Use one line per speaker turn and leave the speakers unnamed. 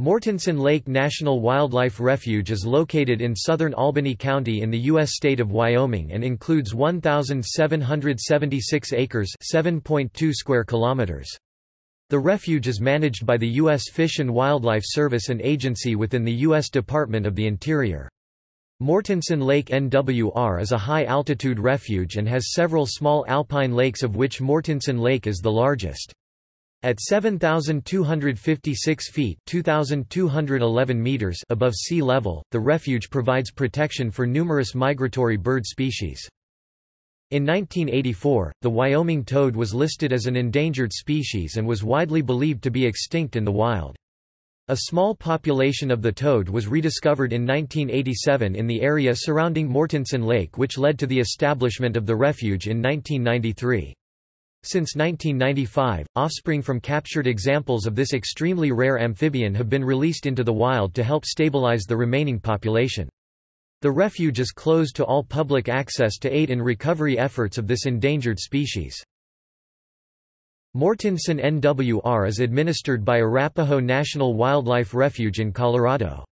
Mortenson Lake National Wildlife Refuge is located in southern Albany County in the U.S. state of Wyoming and includes 1,776 acres 7.2 square kilometers. The refuge is managed by the U.S. Fish and Wildlife Service an agency within the U.S. Department of the Interior. Mortenson Lake NWR is a high-altitude refuge and has several small alpine lakes of which Mortenson Lake is the largest. At 7,256 feet 2,211 meters above sea level, the refuge provides protection for numerous migratory bird species. In 1984, the Wyoming toad was listed as an endangered species and was widely believed to be extinct in the wild. A small population of the toad was rediscovered in 1987 in the area surrounding Mortenson Lake which led to the establishment of the refuge in 1993. Since 1995, offspring from captured examples of this extremely rare amphibian have been released into the wild to help stabilize the remaining population. The refuge is closed to all public access to aid in recovery efforts of this endangered species. Mortenson NWR is administered by Arapaho National Wildlife Refuge in Colorado.